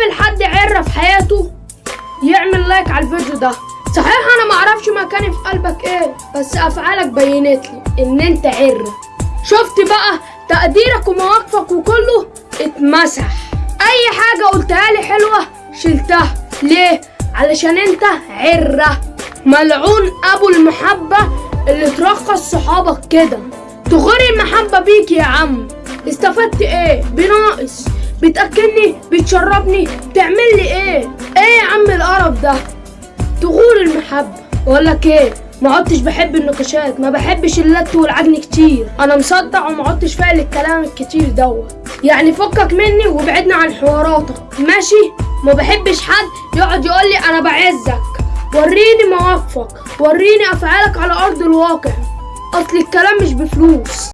قابل حد عرة في حياته يعمل لايك على الفيديو ده. صحيح أنا معرفش مكاني في قلبك إيه بس أفعالك بينت لي إن أنت عرة شفت بقى تقديرك ومواقفك وكله اتمسح. أي حاجة قلتها لي حلوة شلتها. ليه؟ علشان أنت عرة ملعون أبو المحبة اللي ترخص صحابك كده. تغري المحبة بيك يا عم. استفدت إيه؟ بناقص. بتأكلني؟ بتشربني؟ بتعمل لي إيه؟ إيه يا عم القرف ده؟ تغور المحبة لك إيه؟ ما عدتش بحب النقاشات ما بحبش اللت والعجن كتير. أنا مصدع وما عدتش فاهم الكلام الكتير دوت. يعني فكك مني وابعدنا عن حواراتك ماشي؟ ما بحبش حد يقعد يقول لي أنا بعزك. وريني مواقفك. وريني أفعالك على أرض الواقع. أصل الكلام مش بفلوس.